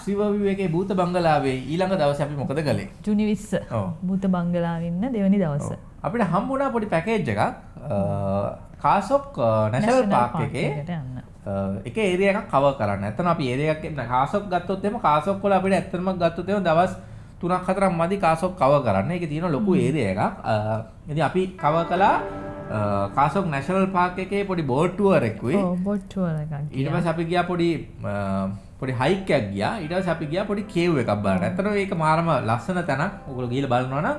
ආශ්‍රිව විවේකේ භූත බංගලාවේ ඊළඟ දවසේ අපි මොකද කළේ? ජුනි 20 ඔව්. භූත බංගලාව ඉන්න දෙවනි දවස. අපිට හම්බුණා පොඩි පැකේජ් එකක් කාසොක් නැෂනල් පාක් එකේ. එක ඒරිය එකක් කව කරන්න. ඇත්තන අපි ඒරිය එකක් කාසොක් ගත්තොත් එම කාසොක් වල අපිට ඇත්තටම ගත්තොත් එම දවස් 3ක් 4ක් මදි කාසොක් කව කරන්න. ඒකේ තියෙන ලොකු ඒරිය එකක්. ඉතින් අපි කව කළා කාසොක් නැෂනල් පාක් එකේ පොඩි බෝට් ටුවර් එකකුයි. ඔව් බොට් ටුවර් එකක් ඊට. පස්සේ අපි ගියා පොඩි පොඩි හයික් එකක් ගියා. ඊට පස්සේ අපි ගියා පොඩි කේව් එකක් බලන්න. ඇත්තටම මේක මාරම ලස්සන තැනක්. ඔයගොල්ලෝ ගිහලා බලනවා නම්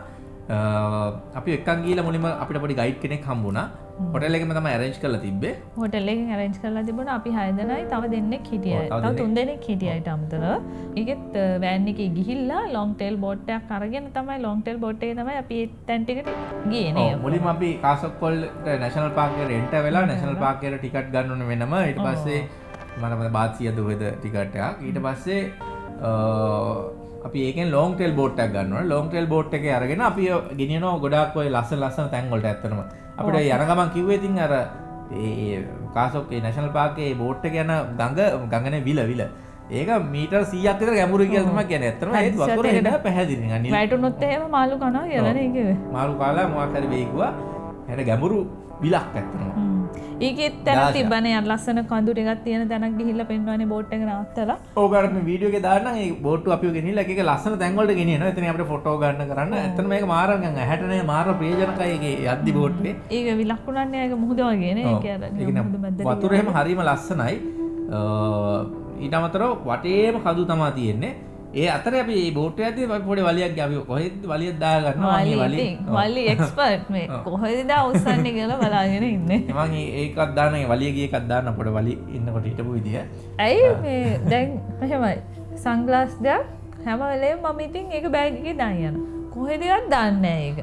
අපි එක්කන් ගිහලා මුලින්ම අපිට පොඩි ගයිඩ් කෙනෙක් හම්බුණා. හොටෙල් එකෙම තමයි arrange කරලා තිබ්බේ. හොටෙල් එකෙන් arrange කරලා තිබුණා අපි 6 දෙනයි තව දෙන්නෙක් හිටියයි. තව තව දෙන්නෙක්. 3 දෙනෙක් හිටියයිට අමතරව. ඒකෙත් වෑන් එකේ ගිහිල්ලා ලොන්ග් ටේල් බෝට් එකක් අරගෙන තමයි ලොන්ග් ටේල් බෝට් එකේ තමයි අපි තැන් ටිකට ගියේ නේ. ඔව්, මුලින්ම අපි කාසොක්කොල් නැෂනල් පාක් එකට එන්ටර් වෙලා නැෂනල් පාක් එකට ටිකට් ගන්න ඕනේ වෙනම. ඊට පස්සේ බාත් 100 දුවේද ටිකට් එකක්. ඊට පස්සේ අපි ඒකෙන් ලොන්ග් ටේල් බෝට් එකක් ගන්න. ලොන්ග් ටේල් බෝට් එකේ අරගෙන අපි ගෙනියනවා ගොඩාක් ඔය ලස්සන ලස්සන තැන් වලට ඇත්තටම. අපිට යන ගමන් කිව්වේ ඉතින් අර ඒ කාසොක් ඒ නැෂනල් පාක් බෝට් එක යන ගඟ ගඟනේ විල විල. ඒක මීටර් 100ක් විතර ගැඹුරු කියලා තමයි කියන්නේ. ඇත්තටම ඒත් වතුර එන්න පැහැදිලි නිකන් වැටුනොත් එහෙම මාළු කනවා කියලා නේ කිව්වේ. මාළු කාලා මොකක් හරි වේගුවා හැට ගැඹුරු විලක් ඇත්තනවා. ඒකෙත් තැන. තිබ්බනේ අර ලස්සන කඳු ටිකක් තියෙන තැනක් ගිහිල්ලා පෙන්වන්නේ බෝට් එක නවත්තලා. ඕකට මේ වීඩියෝ එකේ දාන්න ඒ බෝට්ටු අපිව ගෙනිහිල්ලා එක එක ලස්සන තැන් වලට ගෙනියනවා. එතන අපිට ෆොටෝ ගන්න කරන්න. ඇත්තට මේක මාර නිකන් ඇහැට නේ මාර ප්‍රියජනකයි ඒකේ යද්දි බෝට්ටේ ඒක විලක්ුණන්නේ ඒක මුහුද වගේ නේ ඒක අර වතුර එහෙම හරිම ලස්සනයි. ඊට අමතරව වටේම කඳු තමා තියෙන්නේ ඒ අතර අපි යද්දි අපි පොඩි වලියක් අපි කොහෙද වලියක් දා ගන්නවා වලි මම මේ ඉතින් වලි එක්ස්පර්ට් මේ. කොහෙද උස්සන්නේ කියලා බලාගෙන ඉන්නේ. මම ඒකත් දාන්න ඒ වලිය ගිය එකක් දාන්න පොඩි වලි ඉන්නකොට හිටපු විදිය ඇයි මේ දැන් මෙහෙමයි. සංග්ලාස් දෙයක් හැම වෙලේම මම ඉතින් ඒක බෑග් එකේ දාන් යන කොහෙදවත් දාන්නේ නැහැ ඒක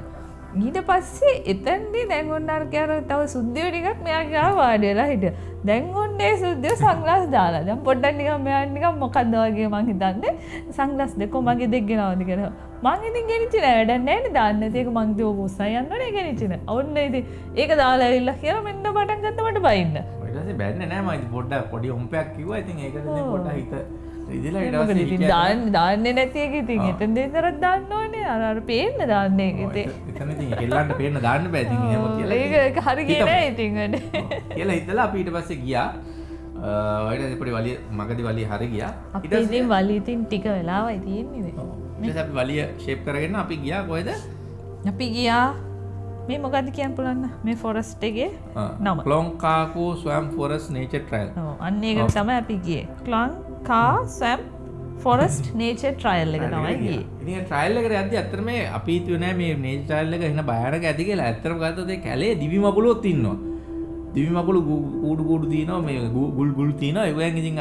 ඊට පස්සේ එතනදී දැන් ඔන්න අර කියන තව සුද්ධිය ටිකක් මෙයා ගාව වාඩි වෙලා හිටියා. දැන් ඔන්න ඒ සුද්ධිය සංග්ලාස් දාලා. දැන් පොඩ්ඩක් නිකන් මෙයා නිකන් මොකද්ද වගේ මං හිතන්නේ? සංග්ලාස් දෙකෝ මගේ දෙක් ගෙනවද කියලා. මං ඉතින් ගෙනිච්ච නෑ. වැඩක් නෑ නේ දාන්න. නැති ඒක මං දෝ උස්සයි යන්නනේ ගෙනිච්ච නෑ. ඔන්න ඉතින් ඒක දාලා ඇවිල්ලා කියලා මෙන්න පටන් ගත්ත මට බයින්න. ඊට පස්සේ බැන්නේ නැහැ මම ඉතින් පොඩ්ඩක් පොඩි හොම්පයක් කිව්වා. ඉතින් ඒකට ඉතින් ඔව්. පොඩ්ඩක් හිත මොකද. දාන්න දාන්නේ නැති එක ඉතින් ආ. එතන දෙතරක් දාන්න ඕනේ. අර පේන්න දාන්නේ ඉතින්. කෙල්ලන්ට පේන්න දාන්න කියලා ඒක ඒක හරි හිතමු. කියන්නේ ඉතින් වැඩ ඔව්. කියලා හිතලා අපි ඊට පස්සේ ගියා. පස්සේ පොඩි වලිය මගදී වලිය හරි ගියා. ඉතින් වලි ඉතින් ටික වෙලාවයි තියෙන්නේ අපි වලිය ෂේප් කරගෙන අපි ගියා කොහෙද? අපි ගියා. මේ මොකද්ද කියන්න පුළුවන් මේ ෆොරස්ට් එකේ නම. ක්ලොන්කාකෝ ස්වම් ෆොරස් නේචර් ට්‍රයල් අන්න ඒකට තමයි අපි ගියේ. ක්ලන් කා සැම් ෆොරස්ට් නේචර් ට්‍රයල් එක තමයි ගියේ ඉතින් ට්‍රයිල් එකට යද්දි ඇත්තට මේ අපි හිතුවේ නෑ මේ නේචර් ට්‍රයිල් එක එන බයරක ඇති කියලා. ඇත්තටම ගත්තොත් ඒ කැලේ දිවි මකුලුත් ඉන්නවා. දිවි මකුලු කූඩු කූඩු තියෙනවා මේ ගුල් ගුල් තියෙනවා. ඒවෙන් ඉතින්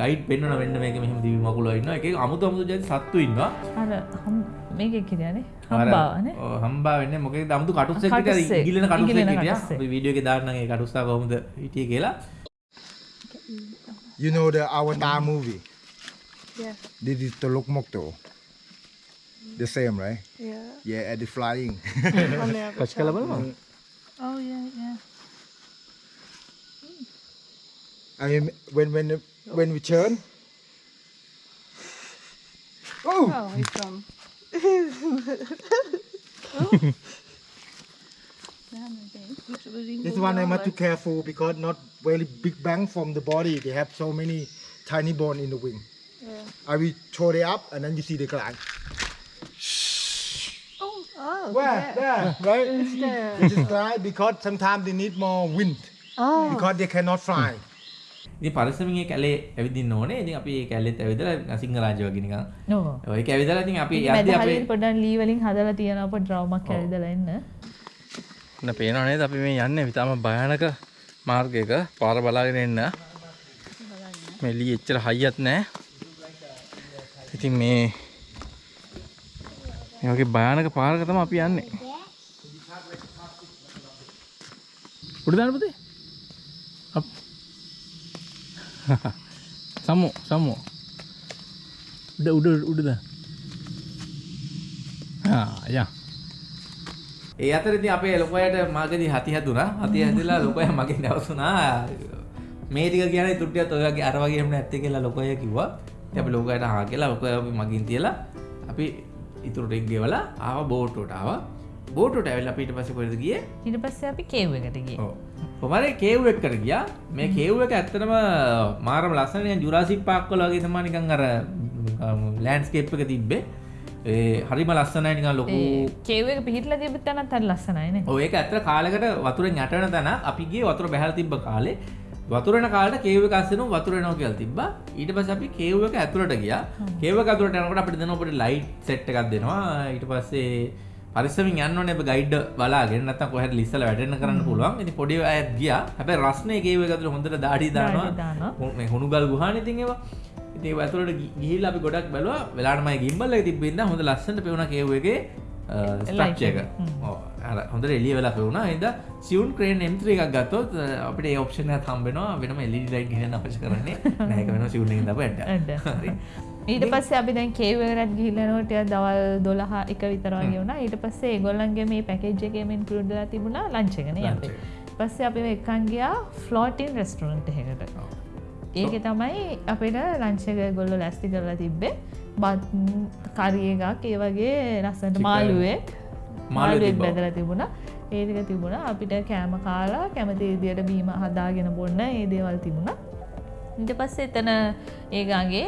ගයිඩ් පෙන්වන වෙන්න මේක මෙහෙම දිවි මකුලෝ ඉන්නවා. එකේ අමුතු අමුතු ජාති සත්තු ඉන්නවා. අර මේකේ කියන්නේ අර, හම්බාවනේ ඔව්, හම්බා වෙන්නේ මොකේද අමුතු කටුස්සෙක්. විතර ඉගිලෙන කටුස්සෙක් හිටියා. අපි වීඩියෝ එකේ දාන්නම් ඒ කටුස්සා කොහොමද හිටියේ කියලා. You know the Avatar movie? Yeah. This is Teluk Mokto. The same, right? Yeah. Yeah, at the flying. oh, yeah, yeah. I mean, when when when we turn. Oh! Oh, he's gone. oh. This one I must be careful because not very big bang from the body. They have so many tiny bone in the wing. Yeah. I will throw it up and then you see the glide. Oh, oh. Where? There, right? there. They just glide because sometimes they need more wind Oh. because they cannot fly. ඉතින් පරිස්සමින් ඒ කැලේ ඇවිදින්න ඕනේ. ඉතින් අපි ඒ කැලේත් ඇවිදලා සිංහරාජ වගේ නිකන්. ඔව් ඒක ඇවිදලා ඉතින් අපි යද්දි අපේ පොඩ්ඩක් ලී වලින් හදලා තියෙනවා පොඩි ඩ්‍රවුමක් ඇවිදලා එන්න න පේනවා නේද? අපි මේ යන්නේ ඉතාම භයානක මාර්ගයක පාර බලාගෙන එන්න මේ ලී එච්චර හයියත් නෑ. ඉතින් මේ මේ වගේ භයානක පාරක තමයි අපි යන්නේ. උඩ දාන්න පුතේ. අප් සම්මු සම්මු. උඩ උඩ උඩ දාන්න. ආ යා. ඒ අතර ඉතින් අපේ ලොකයාට මාගදී හති හැදුනා. හති හැදිලා ලොකයා මගෙන් දවසුනා මේ ටික කියන්නේ තුට්ටියත් ඔය වගේ අර වගේම නැත්තේ කියලා ලොකයා කිව්වා. අපි ලෝකයට හා කියලා ඔක අපි මගින් තියලා අපි ඉතුරටෙක් ගෙවලා ආව බෝට්ටෝට ආව. බෝටට ඇවිල් අපිට පස කොද ගිය? ඊට පස්සේ අපි කේව් එකට ගිය. පොමර කේව් එක්කට ගියා? මේ කේව් එක ඇත්තනම මාරම ලස්සනය ජුරාසික් පාක්කොල වගේ තමානිකං අර ලෑන්ස්කේප් එක තිබ්බේ ඒ හරිම ලස්සනයි නිකන් ලොකු කේව එක පිහිටල තිබ තැනත් අර ලස්සනයින ඔයක ඇත්ත කාලකට වතුරෙන් යටන තැන අපිගේ වතුර බැහල් තිබ්බ කාලේ. වතුරන කාලට කේව කස්සන වතුරනෝ කියල් තිබ ඊට පස අපි කේව එක ඇතුළට ගිය. කේව කතුරට යනකට අපිට දෙනකොට ලයිට් සෙට් එකක් දෙනවා. ඊට පස්සේ පරිසමින් යන්න නෙ ගයිඩ් බලාගෙන නත කොහ ලිස්සල වැඩන්න කරන්න පුළුවන්. ඉති පොඩි අය ගිය. හැබ රස්නය කේව ඇතුළ හොඳට දාඩි දානවා. හුණුගල් ගුහාන තිංවා ඉති ඇතුලට ගිහිල් අපි ගොඩක් බැලවා. වෙලාටමයි ගිම්බල තිබෙන්න්න හොඳ ලස්සට පෙවුණ කේවගේ ස්ටක්ෂයක හොඳ එලිය වෙලා පෙවුණා. හිද සියුන් ක්‍රේන් එම්ත්‍ර එකක් ගත්තොත් අපට ඔප්ෂන තම්බෙනවා වෙනම එලි ලයි් ගෙන අපශ කරන්නේ. නැක වෙන සිවුණ ද ඇට ඊට පස්සේ අපි දැන් කේවරත් ගිහිලනෝටය දවල් දොළහා එක විතරවාගේ වුණා. ඊට පස්සේ ගොල්ලන්ගේ මේ පැකේජ්ජකමින් පුරුඩලා තිබුණා ලංචගෙන යන්න පස්සේ අපි එකන් ගියා ෆ්ලෝටින් රෙස්ටරන්ට් එකට ඒක තමයි අපිට ලංචක ගොල්ල ලැස්ති කරලා තිබ්බේ. බත් කරියගක් ඒ වගේ ලස්සට මාළුවේ මාළුවෙක්. බැදල තිබුණ. ඒතික තිබුණ. අපිට කෑම කාලා කැමති ඉදියට බීම හදාගෙන බොන්න ඒ දේවල් තිබුණ. ඉට පස්ස එතන ඒගගේ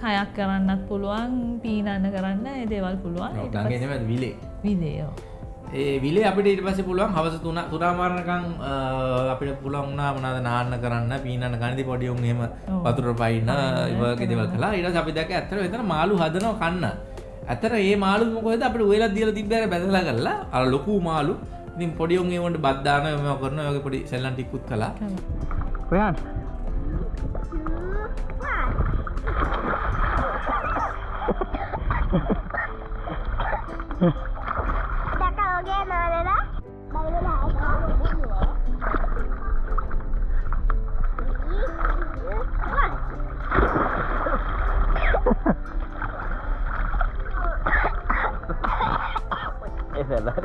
කයක් කරන්නත් පුළුවන් පීනන්න කරන්න ඒ දේවල් පුළුවන්. විලේ. විදේයෝ ඒ විලේ අපිට ඉට පස පුළුවන් හවස තුන තුරාමාරණකං අපිට පුළොන්නා මනාද නාන්න කරන්න පීනන්න ගනිති පොඩියුම් හෙම පතුර පයින්න ඉවගේ දෙවල් කලා ඉට අපි දැක ඇතර වෙතන මාලු හදනව කන්න. ඇතර ඒ මාලු මොකොද? අපට වෙලා දියල තිබ්බර බැදලා කරලා. අර ලොකු මාලු ඉතින් පොඩියුන්ගේ වට බද්ධාන ම කරන යගේ පොඩි සෙල්ලන් ටිකුත් කලා ඔයන් Kakaknya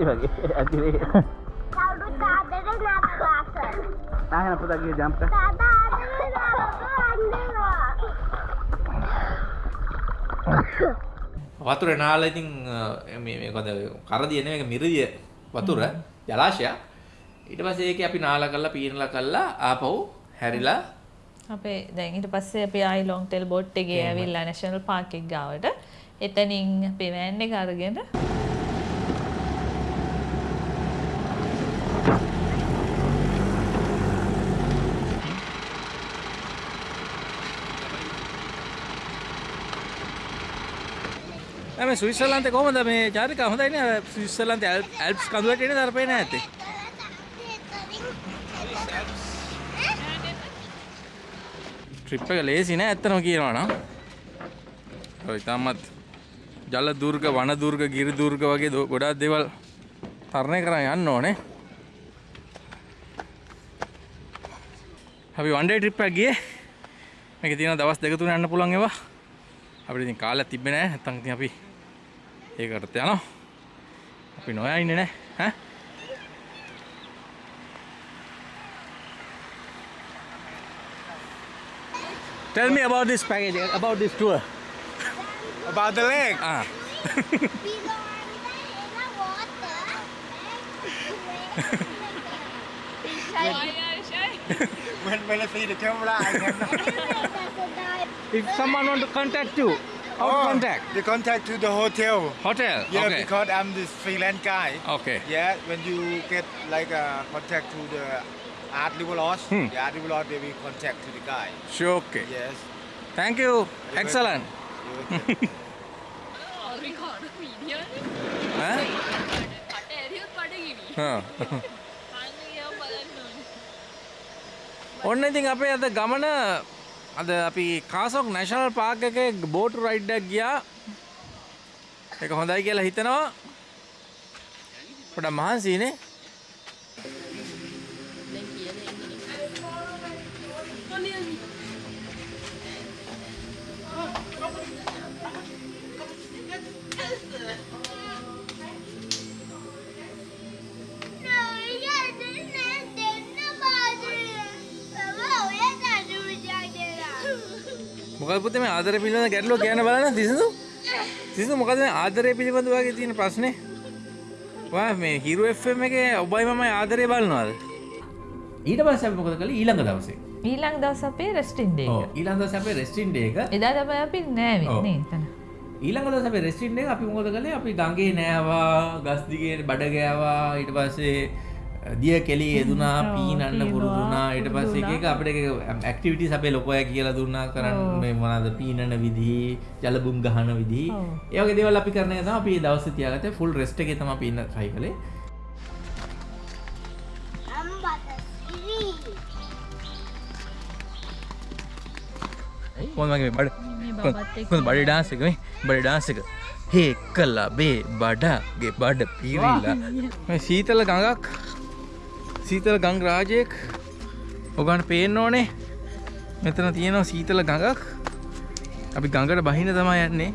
වගේ rasa. ආහන පුතගේ ජම්ප Tak ada nak වතුර නාල ඉතින් මේ කොද කරදියන එක මිරදිය වතුර ජලාශය ඊට පස්සේ ඒක අපි නාල කරලා පීනලා කල්ලා ආපහු හැරිලා අපේ දැන් ඊට පස්සේ අපි ආයි ලොන් ටෙල් බෝට් එකේ ඇවිල්ලා නැෂනල් පාර්ක් එක ගාවට. එතනින් අපේ වෑන් එක අරගෙන ඇම සුවිස්සල්ලන්ත කොමද මේ ජාරික හොඳයින සුවිස්සල්ලන්ත ඇල්ප්ස් කඳුවට එන දරපේන ඇති ට්‍රිප් එක ලේසි නෑ ඇත්තනම කියනවනම් ඔය ඉතාමත් ජල දුර්ග වන දුර්ග ගිරි දුර්ග වගේ දෝ- ගොඩාක් දේවල් තරණය කරන්න යන්න ඕනේ. අපි වන්ඩේ ට්‍රිප් එකක් ගියේ. මේක තියෙන දවස් දෙක තුන යන්න පුළුවන් ඒවා. අපිට ඉතින් කාලයක් තිබ්බේ නැහැ නැත්තම් ඉතින් අපි ඒකටත් යනවා. අපි නොයා ඉන්නේ නැහැ ඈ? Tell me about this package, about this tour. About the lake. Ah, When, when I see the camera, I can if someone want to contact you, how to contact? The contact to the hotel. Hotel. Yeah, okay. because I'm this freelance guy. Okay. Yeah, when you get like a contact to the art river lodge, Hmm. the art river lodge, they will contact to the guy. Sure. Okay. Yes. Thank you. Excellent. You will- ඈ? හා. ඔන්න ඉතින් අපේ අද ගමන අද අපි කාසොක් national park එකේ බෝට් රයිඩ් එකක් ගියා. ඒක හොඳයි කියලා හිතනවා. පොඩ මහන්සිනේ. මොකද පුතේ මේ ආදරය පිළිබඳ ගැටලුව කියන්න බලන්න සිසුදු සිසුදු මොකද මේ ආදරය පිළිබඳ ඔයාගේ තියෙන ප්‍රශ්නේ? ඔයා මේ හිරු FM එකේ ඔබයි මමයි ආදරය බලනවාද? ඊට පස්සේ අපි මොකද කළේ? ඊළඟ දවසේ. ඊළං දවස් අපේ රෙස්ටින්ඩේ ඔව් ඊළඟ දවසේ අපේ රෙස්ටින් ඩේ එක. එදා තමයි අපි නෑවෙන්නේ එතන. ඊළඟ දවසේ අපේ රෙස්ටින් ඩේ එක අපි මොකද කළේ? අපි ගඟේ නෑවා ගස් දිගේ බඩ ගෑවා. ඊට පස්සේ දිය කෙලි යෙදුනා පීනන්න පුරුදුනා ඊට පස්සේ එක එක අපිට ඇක්ටිවිටිස් අපේ ලොකෝය කියලා දුන්නා කරන්න මේ මොනවාද පීනන විදි ජලබුම් ගහන විදි ඔව්. ඒ වගේ දේවල් අපි කරන එක තමයි අපි දවසේ තියාගත්තේ. ෆුල් රෙස්ට් එකේ තමයි අපි ඉන්න try කළේ. කොහොමද මගේ බඩ? කොහොමද? බඩේ ඩාන්ස් එක? මේ බඩේ ඩාන්ස් එක. හේ කල්ලා බේ බඩගේ බඩ පීරිලා. මේ සීතල ගඟක් සීතල ගංග රාජයෙක්. ඔගන්ට පේන්න ඕනේ. මෙතන තියෙනවා සීතල ගඟක්. අපි ගඟට බහින තමයි යන්නේ.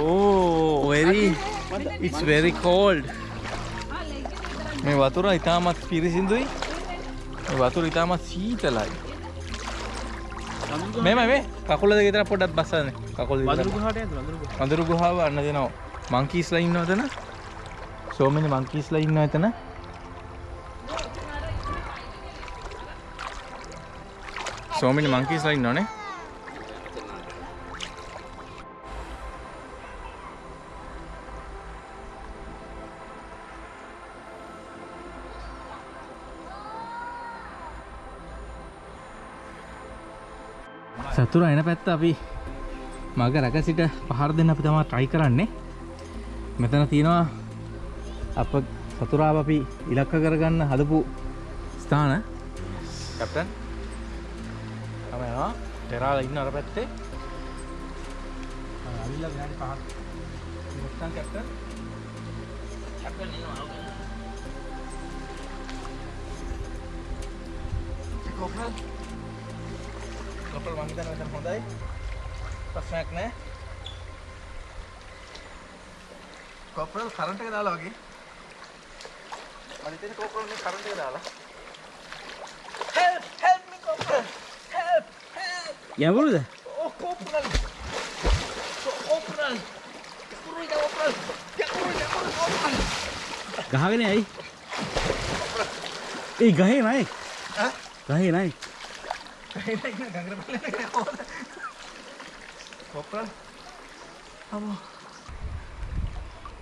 ඕ වෙරි ඉටස් වෙරි කෝල්ඩ් මේ වතුර ඉතාමත් පිරිසිදුයි. මේ වතුර ඉතාමත් සීතලයි. මෙම මේ කකුල ගෙතර පොඩත් බස්සන කකුල් වඳරු ගුහාව අන්න දෙනවා මංකීස්ලා ඉන්න තන සෝමනි මංකීස්ලා ඉන්න එතන. සෝමිනි මංකීස්ලා ඉන්න ඕනේ සතුර එන පැත්ත අපි මග රැක සිට පහර දෙන්න අපි තමා ට්‍රයි කරන්නේ. මෙතන තියෙනවා අප සතුරාව අපි ඉලක්ක කරගන්න හදපු ස්ථාන. කැප්ටන්. තමයවා ටෙරාල ඉන්න අර පැත්තේ. අවිල්ල ගෑන් පහක්. මුත්තන් කැප්ටන්. කැප්ටන් ඉන්නවා. කොපල් කොපල් මං හිතන්නේ මෙතන හොඳයි. ප්‍රශ්නයක් නෑ කොපරල් කරන්ට් එක දාලා වගේ මම හිතන්නේ කොපරල් මේ කරන්ට් එක දාලා help help me කොපරල් help help. යවලුද oh කොපරල් කොපරල් කුරුයි දා කොපරල් කුරුයි දා කොපරල් ගහගෙන ඇයි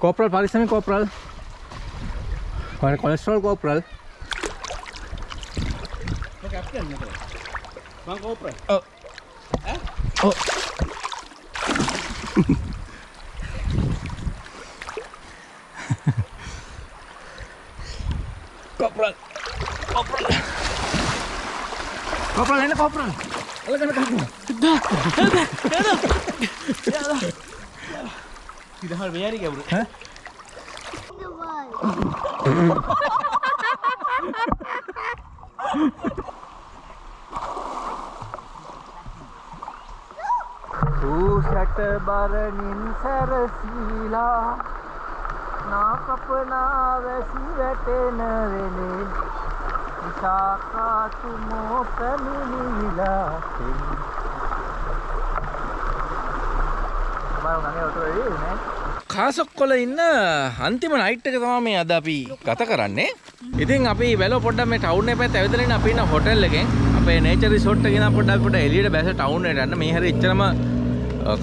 ඒ ගහේ නයි ගහේ නයි කොපරල් කොපරල් පරිස්සමෙන් කොපරල් ඔය කොලෙස්ටරෝල් කොපරල් කැප්ටන් මෙතන මං කෝප්‍ර ඔව් ඔව් කොපරල් කොපරල් කොපරල් එන්න කොපරල් අලගන කපු ඉදහල් මෙයාරි ගැවරු ඈ the world සූසට බරණින් සැරසීලා නාකපනා වැසි වැටෙන වෙලේ විසාකාතුමෝ පැමිණිලා කාසොක්කොල ඉන්න අන්තිම නයිට් එක තමා මේ අද අපි ගත කරන්නේ. ඉතින් අපි වැල පොඩ්ඩක් මේ ටවුන් එක පැත්ත ඇවිදලා ඉන්න අපි ඉන්න හොටෙල් එකෙන් අපේ නේචර් රිසෝට් එකේ ඉඳන් පොඩ්ඩක් පොඩ්ඩක් එළියට බැස ටවුන් එකට යන්න. මේ හැරේ එච්චරම අ,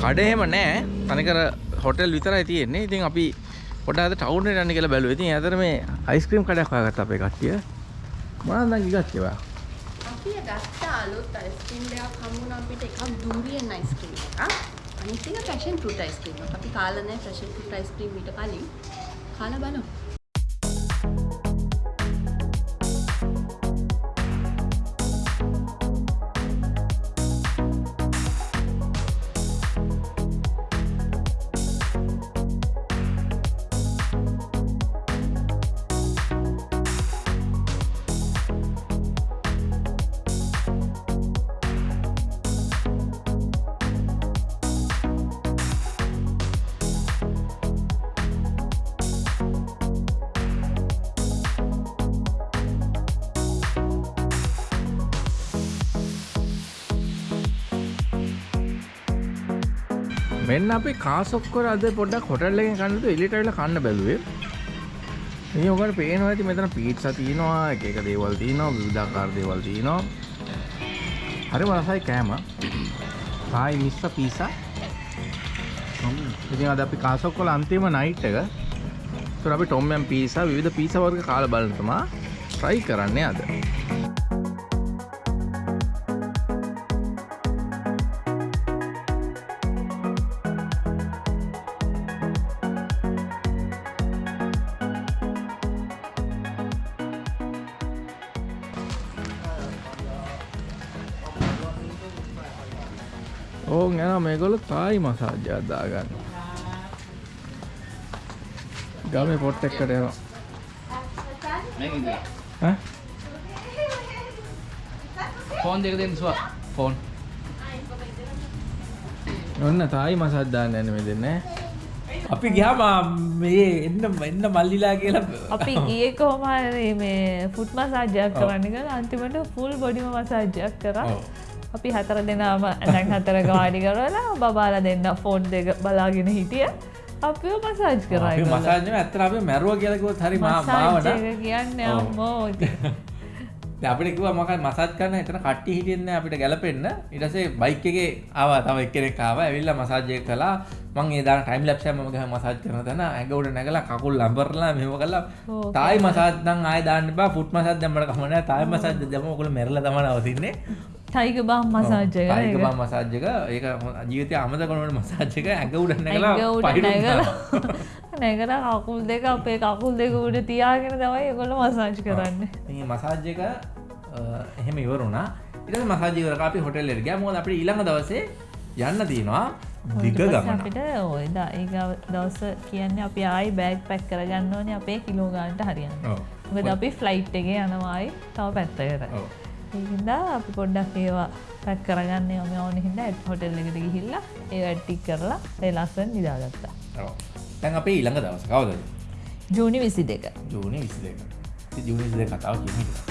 කඩ එහෙම නැහැ තනිකර හොටෙල් විතරයි තියෙන්නේ. ඉතින් අපි පොඩ්ඩක් අද ටවුන් එකට යන්න කියලා බැලුවා. ඉතින් ඇතර මේ අයිස්ක්‍රීම් කඩයක් හොයාගත්තා අපේ කට්ටිය. මොනවද නම් ඉගත්තේ ඔයා අපි ගත්ත අලුත් අයිස්ක්‍රීම් දෙකක් හම්බුණා අපිට එකක් ඩූරියන් අයිස්ක්‍රීම් එකක්. අනිත් එක පැෂන් ෆෘට් අයිස්ක්‍රීම් එකක්. අපි කාලා නැහැ පැෂන් ෆෘට් අයිස්ක්‍රීම් ඊට කලින්. කාලා බලමු. මෙන්න අපි කාසොක්කොර අද පොඩ්ඩක් හොටල්ලෙන් කන්නතු එලිටයිල කන්න බැලුවේ. ඒ ඔකට පේනවා ඇති මෙතන පීට්ස තියෙනවා එක එක දේවල් තියෙනවා විවිධාකාර දේවල් තියෙනවා. හරි වලසයි කෑම. සායි මිස්ස පිසා ඉතින් අද අපි කාසොක්කොල අන්තිම නයිට් එක. තුර අපි ටොම්යම් පිසා විවිධ පිස වර්ග කාල බලතමා ට්‍රයි කරන්නේ අද. ඕන් යන මේගොල්ල තායි මසාජ්‍යයක් දාගන්න. ගමේ පොට් එක්කට යනවා. ඈ? ෆෝන් දෙක දෙන්න සුව. ෆෝන් ඔන්න තායි මසාජ් දාන්න යන මෙතන අපි ගියාම මේ එන්න එන්න මල්ලිලා කියලා අපි ගිය කොහොම හරි මේ ෆුට් මසාජ්‍යයක් කරන්න කියලා. අන්තිමට ෆුල් බොඩිම මසාජ්‍යයක් කරා. ඔව්. අපි හතර දෙනාම ඇඳන් හතරක වාඩි කරලා බබාලා දෙන්න ෆෝන් දෙක බලාගෙන හිටිය. අපිව මසාජ් කරා අපි. මසාජ් නෙවෙයි ඇත්තට අපි මැරුවා කියලා කිව්වොත් හරි මා මාවට. කියන්නේ. අම්මෝ ඉතින්. දැන් අපිට කිව්වා මොකක්ද මසාජ් කරන්න. එතන කට්ටිය හිටින්නේ නැහැ අපිට ගැලපෙන්න. ඊට පස්සේ බයික් එකේ ආවා. තව එක්කෙනෙක් ආවා. ඇවිල්ලා මසාජ් එක කළා. මම ඒ දාන ටයිම් ලැප්ස් එක මම ගහ මසාජ් කරන තැන උඩ නැගලා කකුල් ලම්බරලා මෙහෙම කළා. ඕ, තායි මසාජ් නම් ආයෙ දාන්න එපා. ෆුට් මසාජ් දැම්මට කම නැහැ. තායි මසාජ් දැම්ම ඔයගොල්ලෝ මැරලා තමයි නවතින්නේ ටයිග බම් මසාජ් එක තායික ඒක. බම් මසාජ් එක. ඒක ජීවිතය අමතක කරන මසාජ් එක ඇඟ උඩ නැගලා නැගලා. කකුල් දෙක අපේ කකුල් දෙක උඩ තියාගෙන තමයි ඒගොල්ලෝ මසාජ් කරන්නේ. ඉතින් මසාජ් එක අ, එහෙම ඉවරුණා. ඊට පස්සේ මසාජ් ඉවර කරලා අපි හොටෙල් එකට ගියා. මොකද අපිට ඊළඟ දවසේ යන්න තියෙනවා. දිග ඊට පස්සේ ගමන. අපිට ඔය දා ඒ දවස කියන්නේ අපි ආයි බෑග් පැක් කරගන්න ඕනේ. අපේ කිලෝ ගානට හරියන්න. මොකද අපි ෆ්ලයිට් එකේ යනවායි තව පැත්තකට ඔව්. ඒහින්දා අපි පොඩ්ඩක් ඒවා පැක් කරගන්න යම ඕන හින්දා හොටෙල් එකට ගිහිල්ලා ඒ ඇට්ටික් කරලා ඒ ලස්සන නිදාගත්තා. දැන් අපේ ඊළඟ දවස කවදද ජූනි විසි දෙක ජූනි 22 ඉතින් ජූනි 22 කතාව කියමු